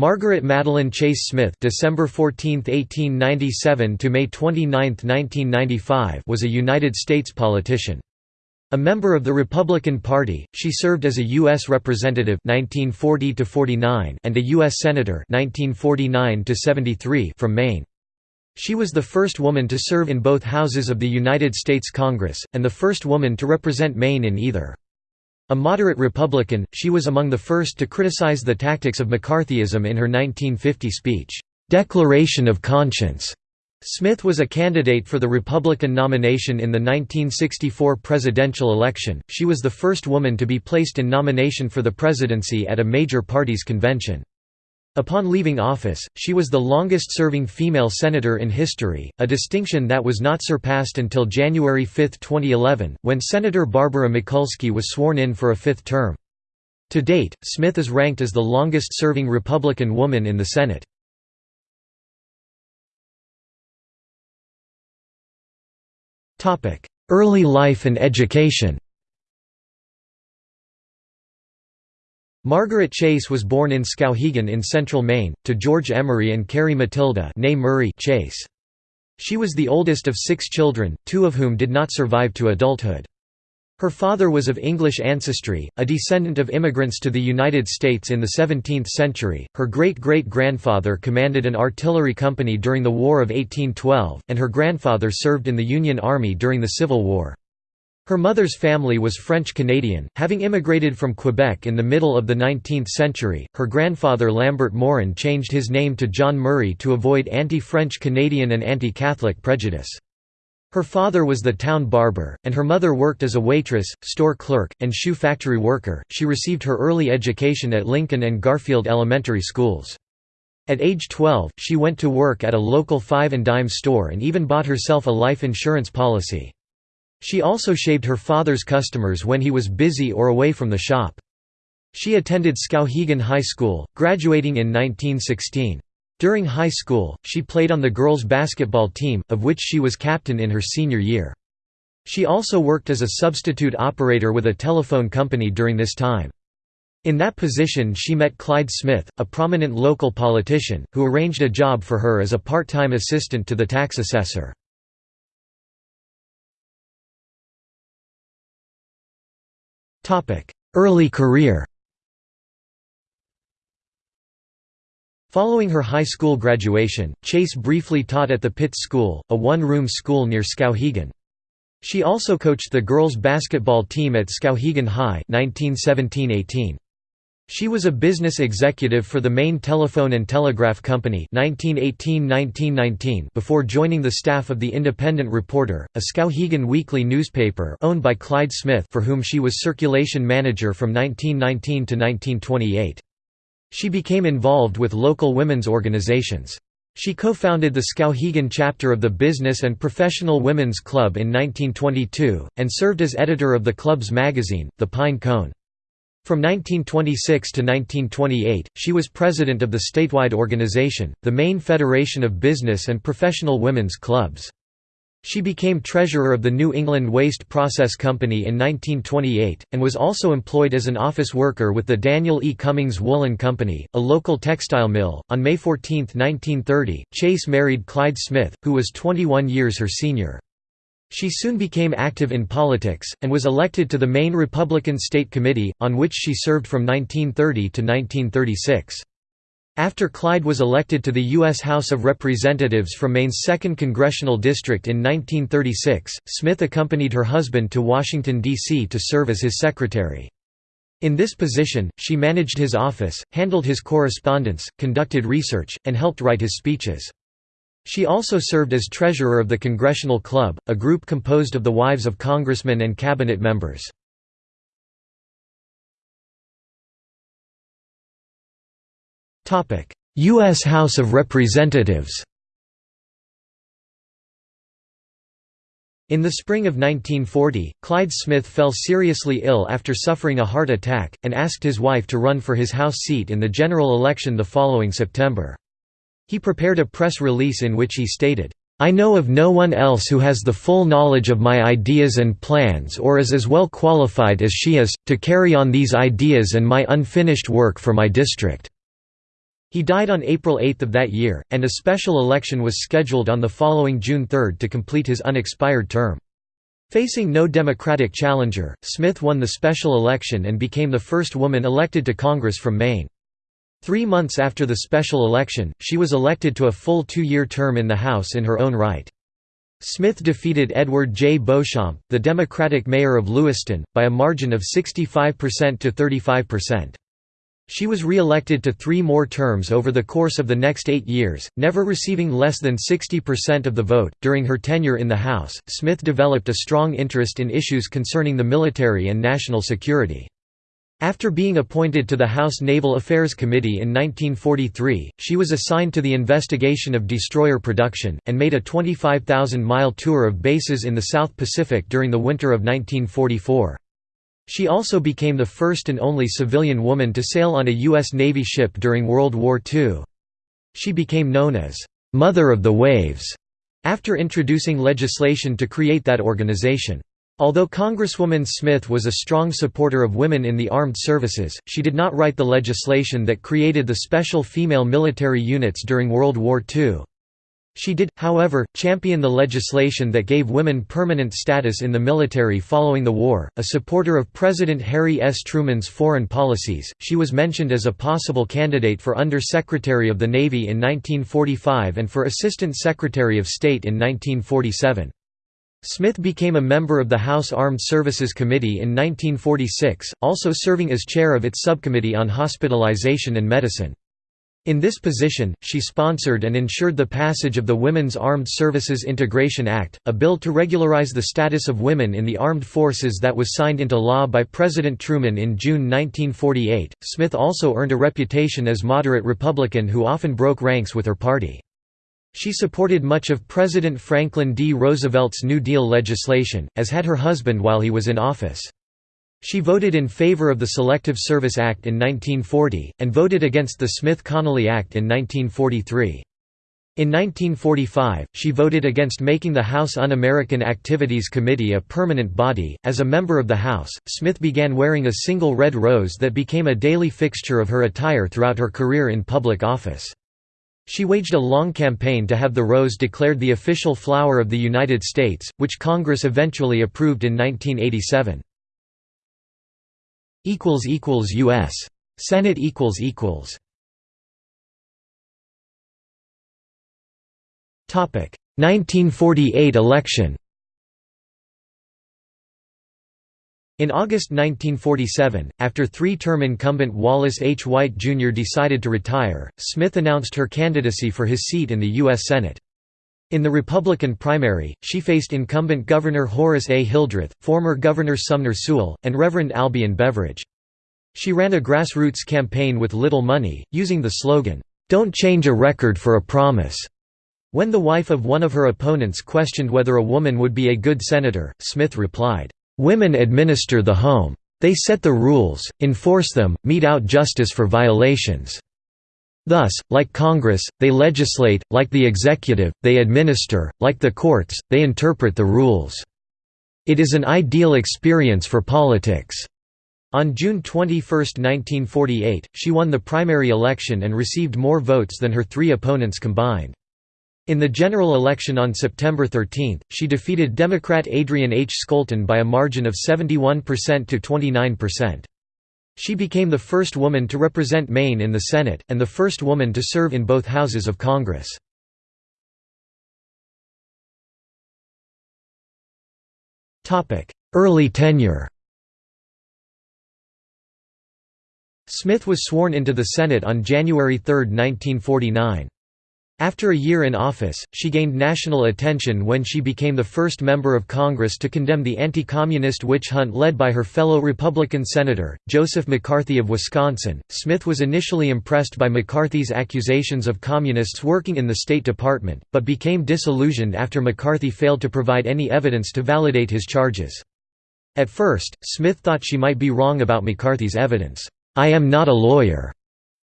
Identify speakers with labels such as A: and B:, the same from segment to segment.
A: Margaret Madeline Chase Smith December 14, 1897 to May 29, 1995 was a United States politician. A member of the Republican Party, she served as a U.S. Representative 1940 and a U.S. Senator 1949 from Maine. She was the first woman to serve in both houses of the United States Congress, and the first woman to represent Maine in either. A moderate Republican, she was among the first to criticize the tactics of McCarthyism in her 1950 speech, "'Declaration of Conscience' Smith was a candidate for the Republican nomination in the 1964 presidential election. She was the first woman to be placed in nomination for the presidency at a major party's convention. Upon leaving office, she was the longest-serving female senator in history, a distinction that was not surpassed until January 5, 2011, when Senator Barbara Mikulski was sworn in for a fifth term. To date, Smith is ranked as the longest-serving Republican woman in the Senate. Early life and education Margaret Chase was born in Skowhegan in central Maine, to George Emery and Carrie Matilda Murray Chase. She was the oldest of six children, two of whom did not survive to adulthood. Her father was of English ancestry, a descendant of immigrants to the United States in the 17th century. Her great-great-grandfather commanded an artillery company during the War of 1812, and her grandfather served in the Union Army during the Civil War. Her mother's family was French-Canadian, having immigrated from Quebec in the middle of the 19th century. Her grandfather Lambert Morin changed his name to John Murray to avoid anti-French Canadian and anti-Catholic prejudice. Her father was the town barber, and her mother worked as a waitress, store clerk, and shoe factory worker. She received her early education at Lincoln and Garfield elementary schools. At age 12, she went to work at a local five and dime store and even bought herself a life insurance policy. She also shaved her father's customers when he was busy or away from the shop. She attended Skowhegan High School, graduating in 1916. During high school, she played on the girls' basketball team, of which she was captain in her senior year. She also worked as a substitute operator with a telephone company during this time. In that position she met Clyde Smith, a prominent local politician, who arranged a job for her as a part-time assistant to the tax assessor. Early career Following her high school graduation, Chase briefly taught at the Pitts School, a one-room school near Skowhegan. She also coached the girls' basketball team at Skowhegan High 1917–18. She was a business executive for the Maine Telephone and Telegraph Company 1918–1919 before joining the staff of the Independent Reporter, a Skowhegan weekly newspaper owned by Clyde Smith for whom she was circulation manager from 1919 to 1928. She became involved with local women's organizations. She co-founded the Skowhegan chapter of the Business and Professional Women's Club in 1922, and served as editor of the club's magazine, The Pine Cone. From 1926 to 1928, she was president of the statewide organization, the Maine Federation of Business and Professional Women's Clubs. She became treasurer of the New England Waste Process Company in 1928, and was also employed as an office worker with the Daniel E. Cummings Woolen Company, a local textile mill. On May 14, 1930, Chase married Clyde Smith, who was 21 years her senior. She soon became active in politics, and was elected to the Maine Republican State Committee, on which she served from 1930 to 1936. After Clyde was elected to the U.S. House of Representatives from Maine's 2nd Congressional District in 1936, Smith accompanied her husband to Washington, D.C. to serve as his secretary. In this position, she managed his office, handled his correspondence, conducted research, and helped write his speeches. She also served as treasurer of the Congressional Club, a group composed of the wives of congressmen and cabinet members. U.S. House of Representatives In the spring of 1940, Clyde Smith fell seriously ill after suffering a heart attack, and asked his wife to run for his House seat in the general election the following September. He prepared a press release in which he stated, I know of no one else who has the full knowledge of my ideas and plans or is as well qualified as she is, to carry on these ideas and my unfinished work for my district. He died on April 8 of that year, and a special election was scheduled on the following June 3 to complete his unexpired term. Facing no Democratic challenger, Smith won the special election and became the first woman elected to Congress from Maine. Three months after the special election, she was elected to a full two-year term in the House in her own right. Smith defeated Edward J. Beauchamp, the Democratic mayor of Lewiston, by a margin of 65% to 35%. She was re-elected to three more terms over the course of the next eight years, never receiving less than 60% of the vote. During her tenure in the House, Smith developed a strong interest in issues concerning the military and national security. After being appointed to the House Naval Affairs Committee in 1943, she was assigned to the investigation of destroyer production, and made a 25,000-mile tour of bases in the South Pacific during the winter of 1944. She also became the first and only civilian woman to sail on a U.S. Navy ship during World War II. She became known as, "'Mother of the Waves' after introducing legislation to create that organization. Although Congresswoman Smith was a strong supporter of women in the armed services, she did not write the legislation that created the special female military units during World War II. She did, however, champion the legislation that gave women permanent status in the military following the war. A supporter of President Harry S. Truman's foreign policies, she was mentioned as a possible candidate for Under Secretary of the Navy in 1945 and for Assistant Secretary of State in 1947. Smith became a member of the House Armed Services Committee in 1946, also serving as chair of its subcommittee on hospitalization and medicine. In this position, she sponsored and ensured the passage of the Women's Armed Services Integration Act, a bill to regularize the status of women in the armed forces that was signed into law by President Truman in June 1948. Smith also earned a reputation as moderate Republican who often broke ranks with her party. She supported much of President Franklin D. Roosevelt's New Deal legislation, as had her husband while he was in office. She voted in favor of the Selective Service Act in 1940, and voted against the Smith-Connally Act in 1943. In 1945, she voted against making the House Un-American Activities Committee a permanent body. As a member of the House, Smith began wearing a single red rose that became a daily fixture of her attire throughout her career in public office. She waged a long campaign to have the rose declared the official flower of the United States, which Congress eventually approved in 1987 equals equals US Senate Topic. 1948 election In August 1947, after three-term incumbent Wallace H. White Jr. decided to retire, Smith announced her candidacy for his seat in the U.S. Senate. In the Republican primary, she faced incumbent Governor Horace A. Hildreth, former Governor Sumner Sewall, and Reverend Albion Beveridge. She ran a grassroots campaign with little money, using the slogan, "'Don't change a record for a promise'". When the wife of one of her opponents questioned whether a woman would be a good senator, Smith replied, "'Women administer the home. They set the rules, enforce them, mete out justice for violations.' Thus, like Congress, they legislate, like the executive, they administer, like the courts, they interpret the rules. It is an ideal experience for politics." On June 21, 1948, she won the primary election and received more votes than her three opponents combined. In the general election on September 13, she defeated Democrat Adrian H. Scolten by a margin of 71% to 29%. She became the first woman to represent Maine in the Senate, and the first woman to serve in both houses of Congress. Early tenure Smith was sworn into the Senate on January 3, 1949. After a year in office, she gained national attention when she became the first member of Congress to condemn the anti-communist witch hunt led by her fellow Republican Senator, Joseph McCarthy of Wisconsin. Smith was initially impressed by McCarthy's accusations of communists working in the State Department, but became disillusioned after McCarthy failed to provide any evidence to validate his charges. At first, Smith thought she might be wrong about McCarthy's evidence. I am not a lawyer,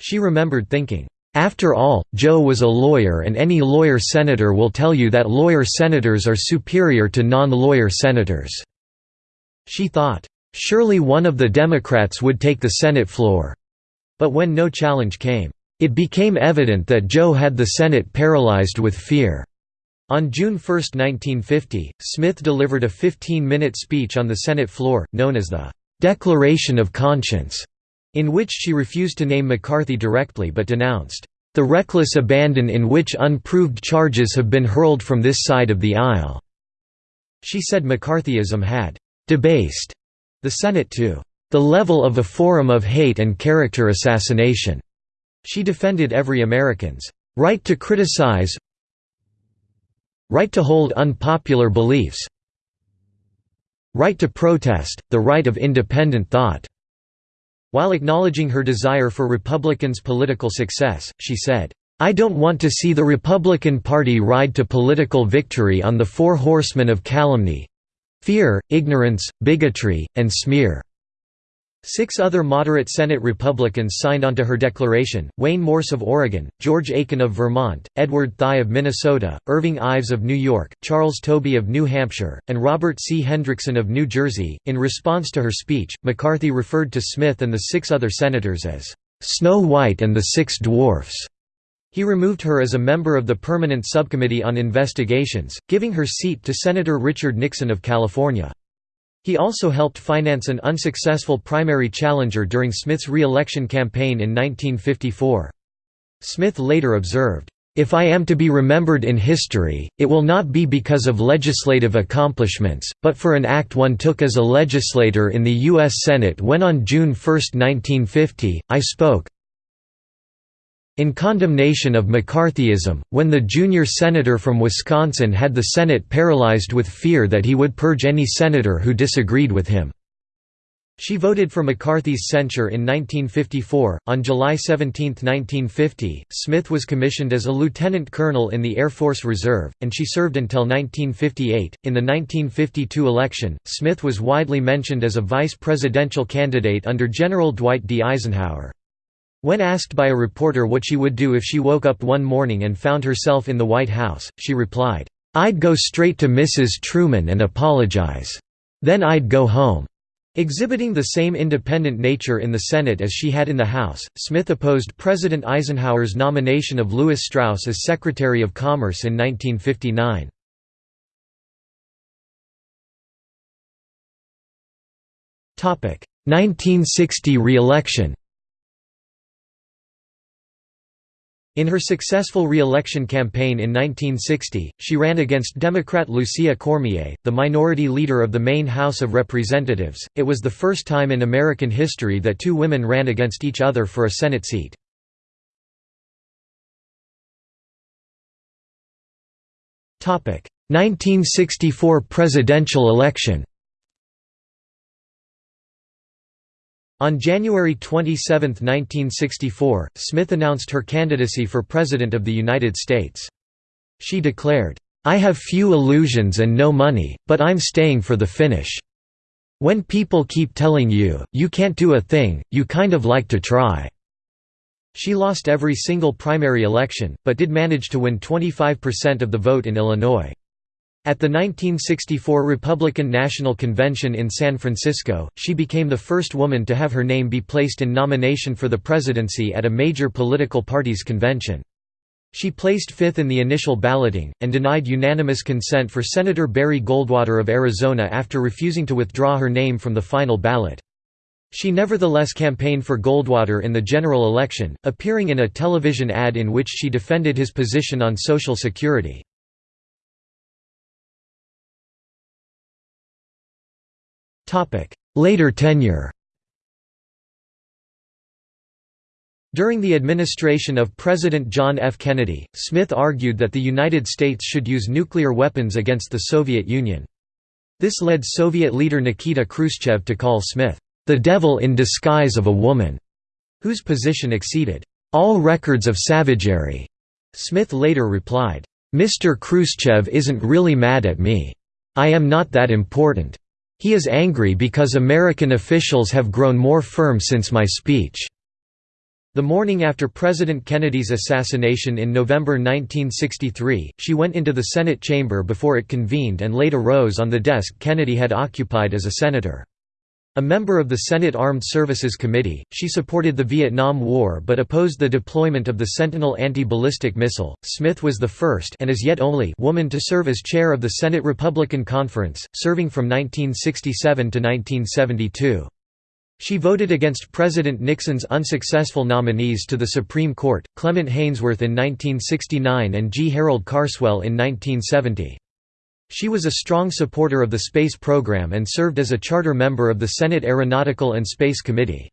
A: she remembered thinking. After all, Joe was a lawyer and any lawyer senator will tell you that lawyer senators are superior to non-lawyer senators." She thought, "...surely one of the Democrats would take the Senate floor." But when no challenge came, It became evident that Joe had the Senate paralyzed with fear. On June 1, 1950, Smith delivered a 15-minute speech on the Senate floor, known as the "'Declaration of Conscience' in which she refused to name McCarthy directly but denounced, "...the reckless abandon in which unproved charges have been hurled from this side of the aisle." She said McCarthyism had "...debased," the Senate to "...the level of a forum of hate and character assassination." She defended every American's "...right to criticize right to hold unpopular beliefs right to protest, the right of independent thought." While acknowledging her desire for Republicans' political success, she said, "'I don't want to see the Republican Party ride to political victory on the four horsemen of calumny—fear, ignorance, bigotry, and smear." Six other moderate Senate Republicans signed onto her declaration, Wayne Morse of Oregon, George Aiken of Vermont, Edward Thye of Minnesota, Irving Ives of New York, Charles Tobey of New Hampshire, and Robert C. Hendrickson of New Jersey. In response to her speech, McCarthy referred to Smith and the six other senators as Snow White and the Six Dwarfs. He removed her as a member of the Permanent Subcommittee on Investigations, giving her seat to Senator Richard Nixon of California. He also helped finance an unsuccessful primary challenger during Smith's re-election campaign in 1954. Smith later observed, "...if I am to be remembered in history, it will not be because of legislative accomplishments, but for an act one took as a legislator in the U.S. Senate when on June 1, 1950, I spoke, in condemnation of McCarthyism, when the junior senator from Wisconsin had the Senate paralyzed with fear that he would purge any senator who disagreed with him. She voted for McCarthy's censure in 1954. On July 17, 1950, Smith was commissioned as a lieutenant colonel in the Air Force Reserve, and she served until 1958. In the 1952 election, Smith was widely mentioned as a vice presidential candidate under General Dwight D. Eisenhower. When asked by a reporter what she would do if she woke up one morning and found herself in the White House, she replied, "'I'd go straight to Mrs. Truman and apologize. Then I'd go home.'" Exhibiting the same independent nature in the Senate as she had in the House, Smith opposed President Eisenhower's nomination of Lewis Strauss as Secretary of Commerce in 1959. Topic: 1960 re-election. In her successful re-election campaign in 1960, she ran against Democrat Lucia Cormier, the minority leader of the Maine House of Representatives. It was the first time in American history that two women ran against each other for a Senate seat. Topic: 1964 presidential election. On January 27, 1964, Smith announced her candidacy for President of the United States. She declared, "'I have few illusions and no money, but I'm staying for the finish. When people keep telling you, you can't do a thing, you kind of like to try." She lost every single primary election, but did manage to win 25% of the vote in Illinois. At the 1964 Republican National Convention in San Francisco, she became the first woman to have her name be placed in nomination for the presidency at a major political party's convention. She placed fifth in the initial balloting, and denied unanimous consent for Senator Barry Goldwater of Arizona after refusing to withdraw her name from the final ballot. She nevertheless campaigned for Goldwater in the general election, appearing in a television ad in which she defended his position on Social Security. Later tenure During the administration of President John F. Kennedy, Smith argued that the United States should use nuclear weapons against the Soviet Union. This led Soviet leader Nikita Khrushchev to call Smith, "...the devil in disguise of a woman", whose position exceeded, "...all records of savagery." Smith later replied, "...Mr. Khrushchev isn't really mad at me. I am not that important. He is angry because American officials have grown more firm since my speech." The morning after President Kennedy's assassination in November 1963, she went into the Senate chamber before it convened and laid a rose on the desk Kennedy had occupied as a senator. A member of the Senate Armed Services Committee, she supported the Vietnam War but opposed the deployment of the Sentinel anti-ballistic missile. Smith was the first and as yet only woman to serve as chair of the Senate Republican Conference, serving from 1967 to 1972. She voted against President Nixon's unsuccessful nominees to the Supreme Court, Clement Haynsworth in 1969 and G. Harold Carswell in 1970. She was a strong supporter of the space program and served as a charter member of the Senate Aeronautical and Space Committee.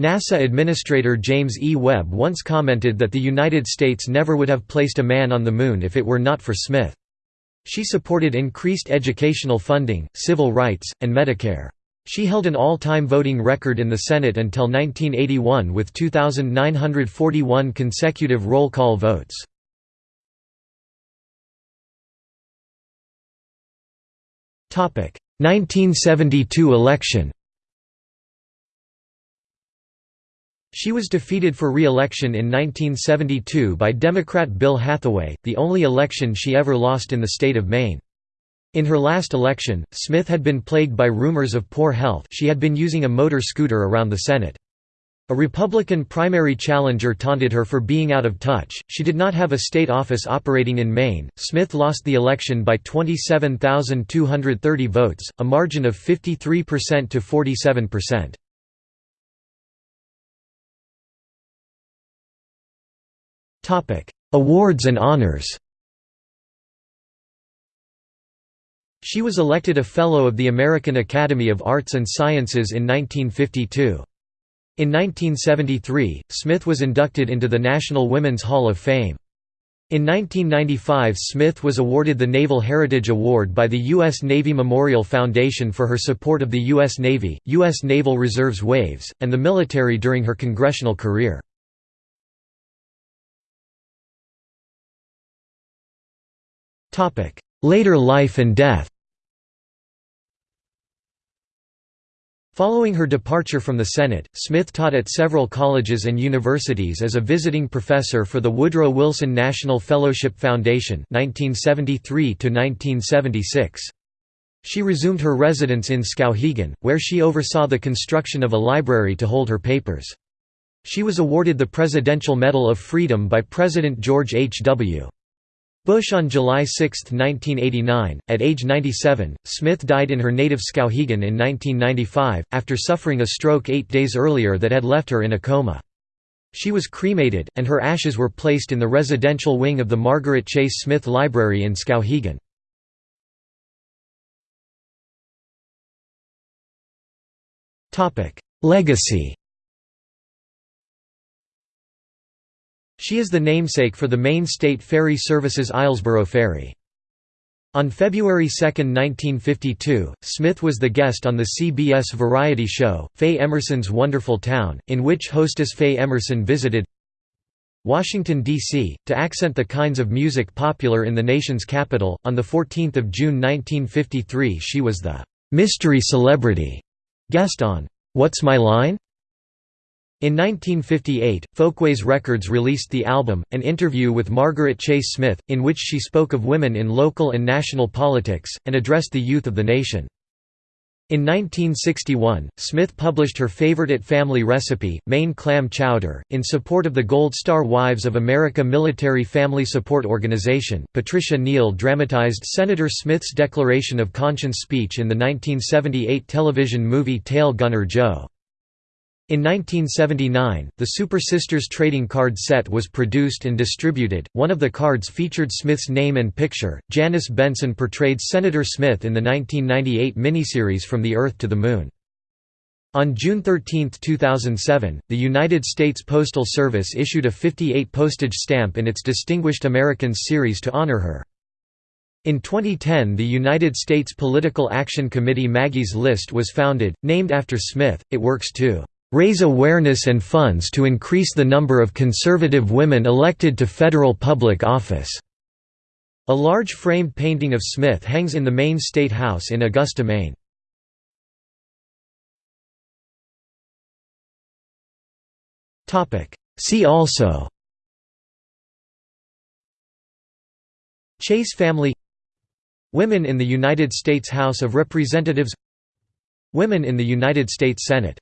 A: NASA Administrator James E. Webb once commented that the United States never would have placed a man on the Moon if it were not for Smith. She supported increased educational funding, civil rights, and Medicare. She held an all-time voting record in the Senate until 1981 with 2,941 consecutive roll call votes. 1972 election She was defeated for re-election in 1972 by Democrat Bill Hathaway, the only election she ever lost in the state of Maine. In her last election, Smith had been plagued by rumors of poor health she had been using a motor scooter around the Senate. A Republican primary challenger taunted her for being out of touch. She did not have a state office operating in Maine. Smith lost the election by 27,230 votes, a margin of 53% to 47%. Topic: Awards and honors. She was elected a Fellow of the American Academy of Arts and Sciences in 1952. In 1973, Smith was inducted into the National Women's Hall of Fame. In 1995 Smith was awarded the Naval Heritage Award by the U.S. Navy Memorial Foundation for her support of the U.S. Navy, U.S. Naval Reserve's WAVES, and the military during her congressional career. Later life and death Following her departure from the Senate, Smith taught at several colleges and universities as a visiting professor for the Woodrow Wilson National Fellowship Foundation 1973 She resumed her residence in Skowhegan, where she oversaw the construction of a library to hold her papers. She was awarded the Presidential Medal of Freedom by President George H. W. Bush on July 6, 1989, at age 97, Smith died in her native Skowhegan in 1995, after suffering a stroke eight days earlier that had left her in a coma. She was cremated, and her ashes were placed in the residential wing of the Margaret Chase Smith Library in Skowhegan. Legacy She is the namesake for the Maine State Ferry Service's Islesboro Ferry. On February 2, 1952, Smith was the guest on the CBS variety show, Faye Emerson's Wonderful Town, in which hostess Faye Emerson visited Washington, D.C., to accent the kinds of music popular in the nation's capital. On 14 June 1953 she was the «mystery celebrity» guest on «What's My Line?», in 1958, Folkways Records released the album, An Interview with Margaret Chase Smith, in which she spoke of women in local and national politics, and addressed the youth of the nation. In 1961, Smith published her favorite family recipe, Maine clam chowder, in support of the Gold Star Wives of America Military Family Support Organization. Patricia Neal dramatized Senator Smith's declaration of conscience speech in the 1978 television movie Tail Gunner Joe. In 1979, the Super Sisters trading card set was produced and distributed. One of the cards featured Smith's name and picture. Janice Benson portrayed Senator Smith in the 1998 miniseries From the Earth to the Moon. On June 13, 2007, the United States Postal Service issued a 58 postage stamp in its Distinguished Americans series to honor her. In 2010 the United States Political Action Committee Maggie's List was founded, named after Smith, it works to raise awareness and funds to increase the number of conservative women elected to federal public office." A large framed painting of Smith hangs in the Maine State House in Augusta, Maine. See also Chase family Women in the United States House of Representatives Women in the United States Senate